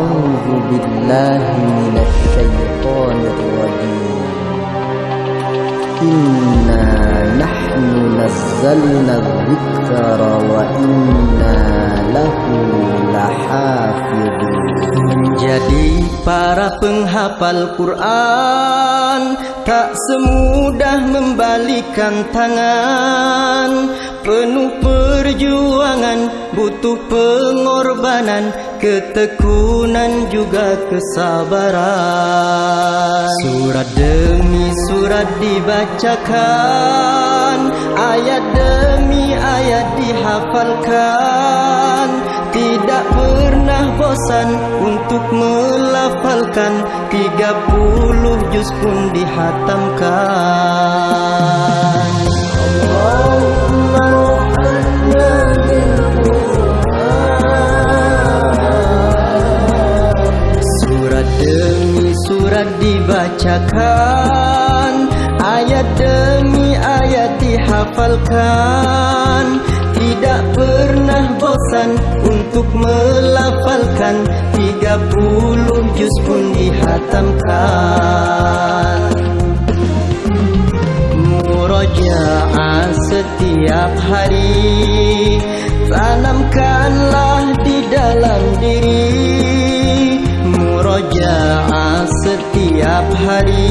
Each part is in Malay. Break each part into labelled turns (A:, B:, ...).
A: أعوذ بالله من الشيطان الرجيم. إنا نحن نزلنا الذكر وإنا له لحافظون.
B: Para penghafal Quran Tak semudah membalikan tangan. Penuh perjuangan Butuh pengorbanan Ketekunan juga kesabaran. Surat demi surat dibacakan Ayat demi ayat dihafalkan. Tidak pernah bosan untuk Tiga puluh juz pun dihatamkan. Surat demi surat dibacakan Ayat demi ayat dihafalkan Tidak pernah bosan untuk melafalkan. Tiga puluh juz pun dihatamkan. Murajaah setiap hari. Tanamkanlah di dalam diri. Murajaah setiap hari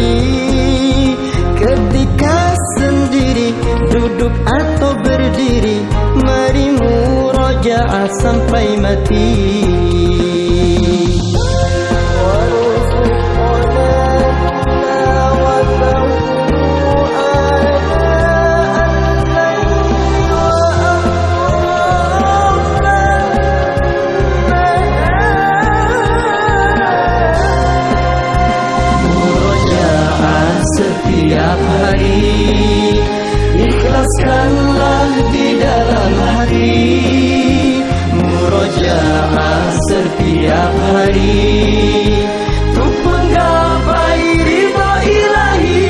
B: berhenti Ketika sendiri duduk atau berdiri Mari murojaah sampai mati Ikhlaskanlah di dalam hati Murojaah setiap hari. Untuk menggapai ridha ilahi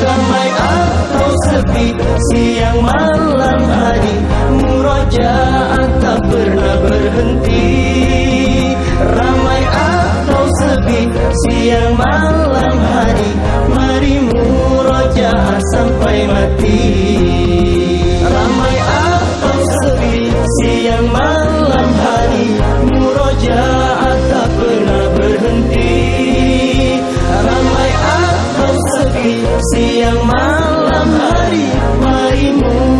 B: Ramai atau sepi siang malam hari Murojaah tak pernah berhenti. Ramai atau sepi siang malam siang malam hari Murojaah tak pernah berhenti. Ramai atau sepi siang malam hari Mari murojaah